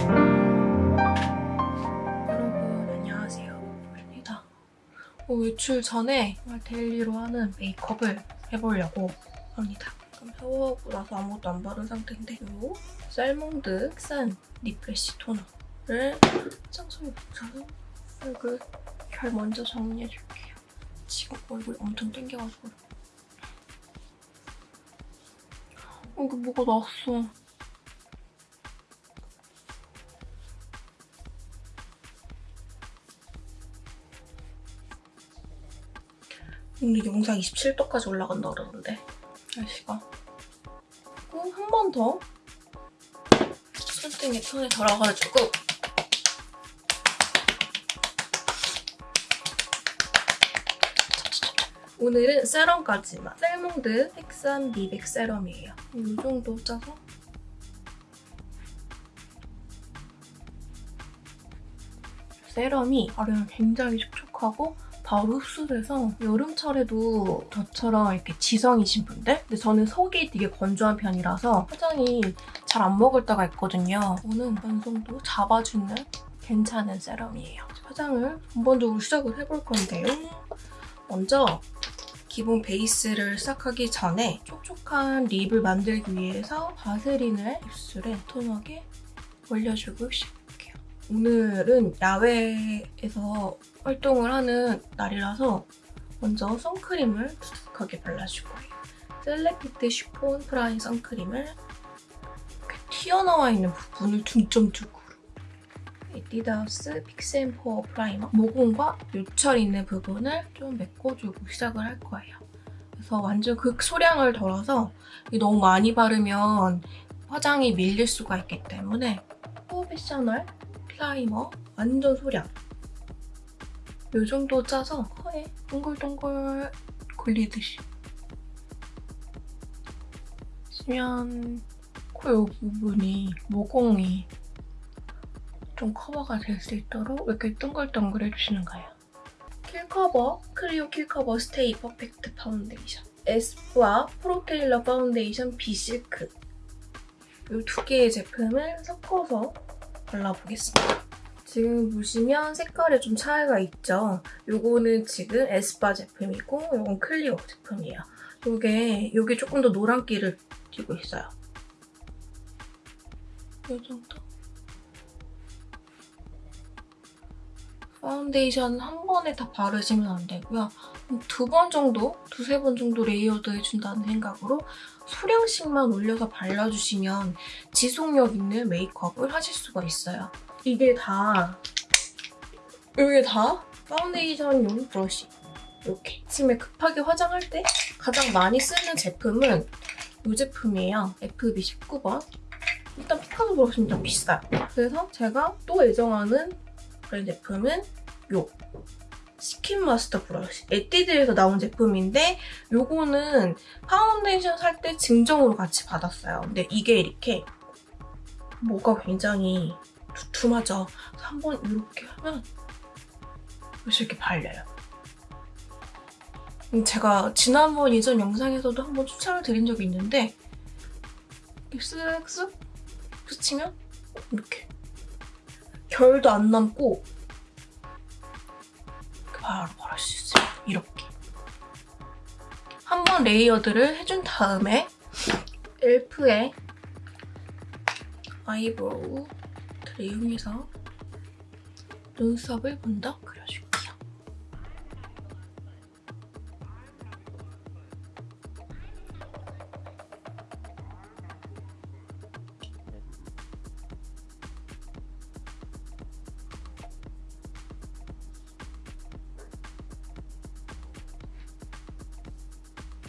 여러분 안녕하세요. 입니다. 어, 외출 전에 정말 daily로 하는 메이크업을 해보려고 합니다. 샤워하고 나서 아무것도 안 바른 상태인데 요 셀몽드 흑산 리프레쉬 토너를 화장솜에 묻혀서 얼굴 잘 먼저 정리해줄게요. 지금 얼굴이 엄청 땡겨가지고 여기 뭐가 났어. 오늘 영상 27도까지 올라간다 그러던데 날씨가. 그리고 한번 더? 손등에 손에 덜어가지고. 오늘은 세럼까지만. 셀몽드 색산 미백 세럼이에요. 이 정도 짜서. 세럼이 바르면 굉장히 촉촉하고 바로 흡수돼서 여름철에도 저처럼 이렇게 지성이신 분들? 근데 저는 속이 되게 건조한 편이라서 화장이 잘 안 먹을 때가 있거든요. 저는 완성도 잡아주는 괜찮은 세럼이에요. 화장을 본본적으로 시작을 해볼 건데요. 먼저 기본 베이스를 시작하기 전에 촉촉한 립을 만들기 위해서 바세린을 입술에 톤하게 올려주고 시작할게요. 오늘은 야외에서 활동을 하는 날이라서 먼저 선크림을 두둑하게 발라줄 거예요. 셀레피트 쉬폰 프라이 선크림을 이렇게 튀어나와 있는 부분을 중점적으로 에뛰드하우스 픽스앤포어 프라이머 모공과 요철 있는 부분을 좀 메꿔주고 시작을 할 거예요. 그래서 완전 극소량을 덜어서 너무 많이 바르면 화장이 밀릴 수가 있기 때문에 프로페셔널 프라이머 완전 소량 이 정도 짜서 코에 동글동글 굴리듯이 쓰면 코 요 부분이 모공이 좀 커버가 될 수 있도록 이렇게 동글동글 해주시는 거예요. 킬커버 클리오 킬커버 스테이 퍼펙트 파운데이션 에스쁘아 프로테일러 파운데이션 비실크 이 두 개의 제품을 섞어서 발라보겠습니다. 지금 보시면 색깔에 좀 차이가 있죠? 이거는 지금 에스쁘아 제품이고 이건 클리오 제품이에요. 이게 이게 조금 더 노란기를 띠고 있어요. 이 정도? 파운데이션 한 번에 다 바르시면 안 되고요. 두 번 정도, 두세 번 정도 layered 해준다는 생각으로 소량씩만 올려서 발라주시면 지속력 있는 메이크업을 하실 수가 있어요. 이게 다 이게 다 파운데이션 용 브러쉬 이렇게 아침에 급하게 화장할 때 가장 많이 쓰는 제품은 이 제품이에요. FB19번 일단 피카소 브러쉬는 좀 비싸요. 그래서 제가 또 애정하는 그런 제품은 요 Skin Master Brush 에뛰드에서 나온 제품인데 요거는 파운데이션 살 때 증정으로 같이 받았어요. 근데 이게 이렇게 뭐가 굉장히 두툼하죠. 한번 이렇게 하면 이렇게 발려요. 제가 지난번 이전 영상에서도 한번 추천을 드린 적이 있는데 쓱쓱 스치면 이렇게 결도 안 남고 바로 바를 수 있어요. 이렇게. 한번 layered를 해준 다음에 엘프의 아이브로우 를 이용해서 눈썹을 먼저 그려줄게요.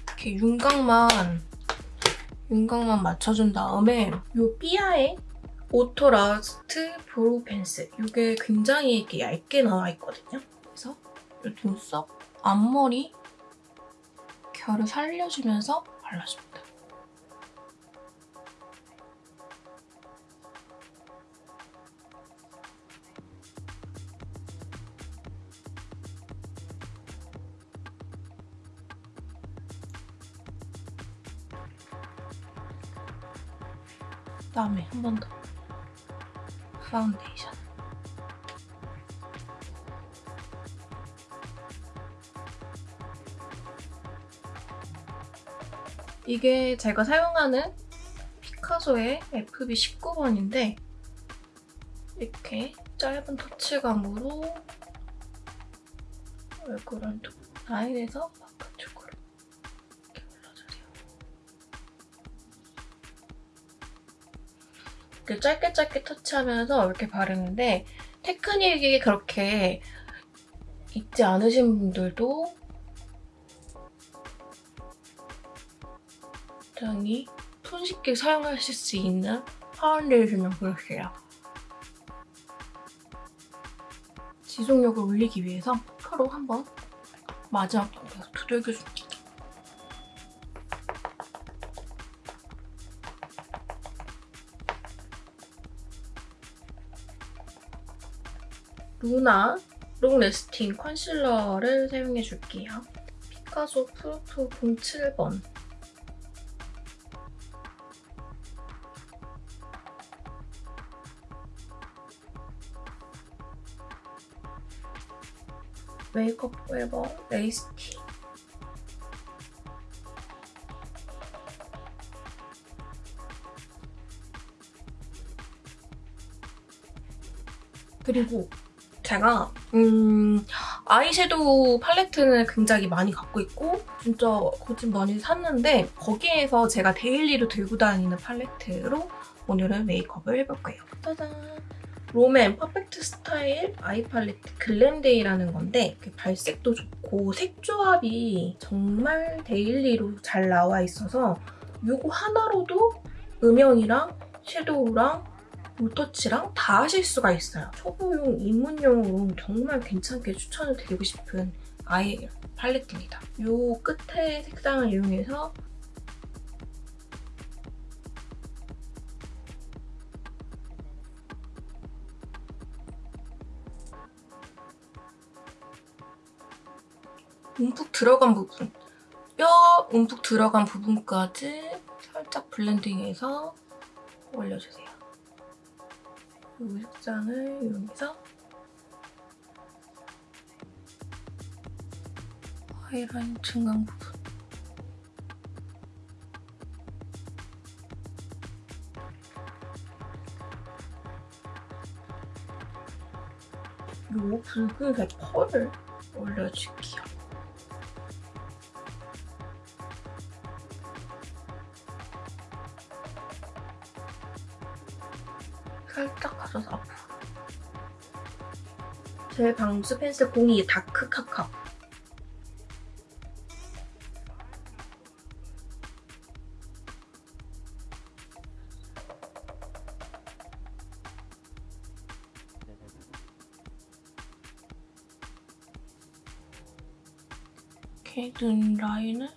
이렇게 윤곽만 윤곽만 맞춰준 다음에 이 삐아의 Auto Last Brow Pencil 이게 굉장히 이렇게 얇게 나와 있거든요. 그래서 이 눈썹 앞머리 결을 살려주면서 발라줍니다. 그다음에 한 번 더. 파운데이션. 이게 제가 사용하는 피카소의 FB19번인데 이렇게 짧은 터치감으로 얼굴 한쪽 라인에서 이렇게 짧게 짧게 터치하면서 이렇게 바르는데 테크닉이 그렇게 있지 않으신 분들도 굉장히 손쉽게 사용하실 수 있는 파운데이션 브러쉬예요. 지속력을 올리기 위해서 퍼프로 한번 마지막 단계에서 두들겨줍니다. 루나 롱 레스팅 컨실러를 사용해 줄게요. 피카소 프루프 07번 메이크업 포에버 레이스티 그리고 제가 음, 아이섀도우 팔레트는 굉장히 많이 갖고 있고 진짜 거진 많이 샀는데 거기에서 제가 daily로 들고 다니는 팔레트로 오늘은 메이크업을 해볼 거예요. 짜잔! 롬앤 Perfect Style Eye Palette 글렌데이라는 건데 발색도 좋고 색 조합이 정말 daily로 잘 나와 있어서 이거 하나로도 음영이랑 섀도우랑 볼터치랑 다 하실 수가 있어요. 초보용, 입문용으로 정말 괜찮게 추천을 드리고 싶은 아이 팔레트입니다. 이 끝에 색상을 이용해서 움푹 들어간 부분 뼈 움푹 들어간 부분까지 살짝 블렌딩해서 올려주세요. 이 색상을 이용해서 하이라인 중간 부분 이 붉은색 펄을 올려줄게요. 살짝 가져서. 제 방수 펜슬 공이 다크 카카. 이렇게 눈 라인을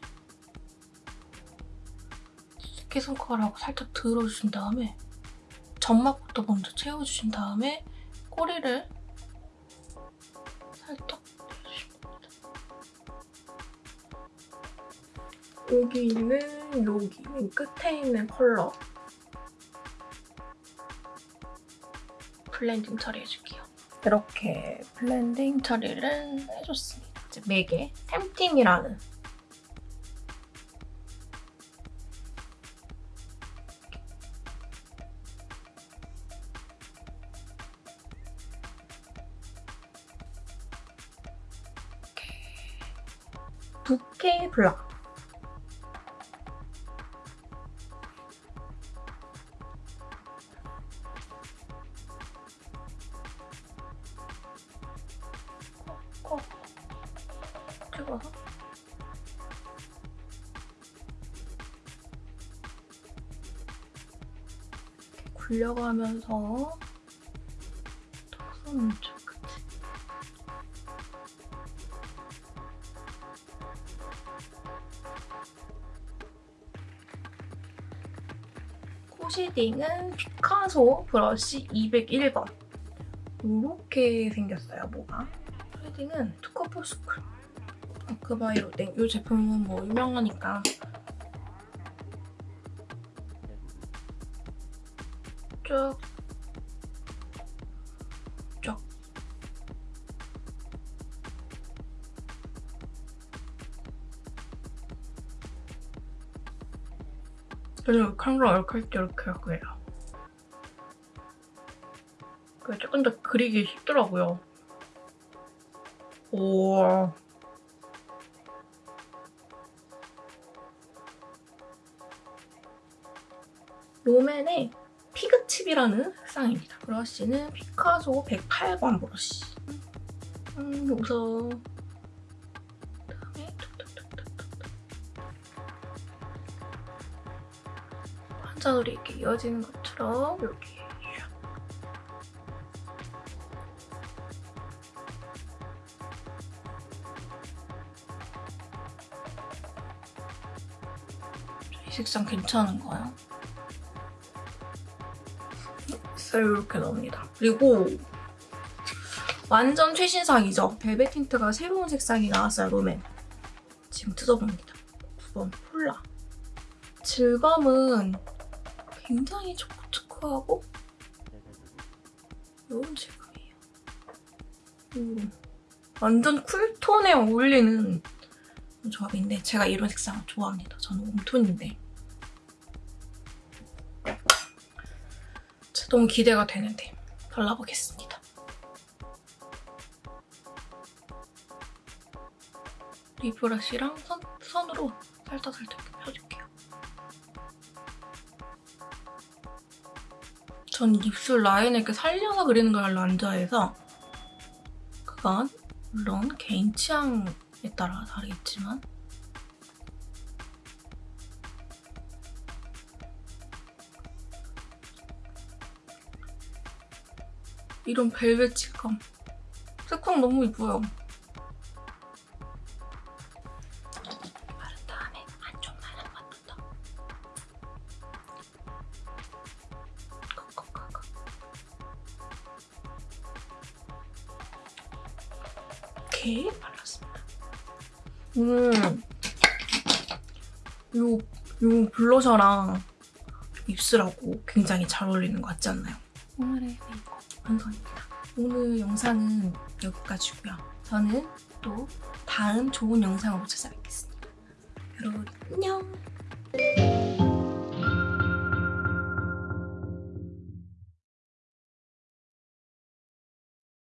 새끼손가락으로 살짝 들어주신 다음에 점막부터 먼저 채워주신 다음에 꼬리를 살짝 내주십니다. 여기 있는 여기 맨 끝에 있는 컬러 blending 처리해줄게요. 이렇게 블렌딩 처리를 해줬습니다. 이제 맥의 템팅이라는 부케 블락 콕콕 찍어서. 굴려가면서 코 쉐딩은 피카소 브러쉬 201번. 이렇게 생겼어요, 뭐가. 쉐딩은 투커포 스쿨. 아크바이로땡. 이 제품은 뭐 유명하니까. 쭉 이렇게 할때 이렇게 할 거예요. 그게 조금 더 그리기 쉽더라고요. 오. 롬앤의 피그칩이라는 색상입니다. 브러쉬는 피카소 108번 브러쉬. 음, 그 환자들이 이렇게 이어지는 것처럼 샥. 이 색상 괜찮은가요? 있어요. 이렇게 나옵니다. 그리고 완전 최신상이죠. 벨벳 틴트가 새로운 색상이 나왔어요, 롬앤. 지금 뜯어봅니다. 9번 폴라. 질감은 굉장히 초코초코하고 이런 질감이에요. 음, 완전 쿨톤에 어울리는 조합인데 제가 이런 색상을 좋아합니다. 저는 웜톤인데 너무 기대가 되는데 발라보겠습니다. 립브러쉬랑 선, 선으로 살짝살짝 펴줄게 전 입술 라인을 이렇게 살려서 그리는 걸 별로 안 좋아해서 그건 물론 개인 취향에 따라 다르겠지만 이런 벨벳 질감 색감 너무 이뻐요. 요, 요 블러셔랑 입술하고 굉장히 잘 어울리는 것 같지 않나요? 오늘의 메이크업 완성입니다. 오늘 영상은 여기까지고요. 저는 또 다음 좋은 영상으로 찾아뵙겠습니다. 여러분 안녕!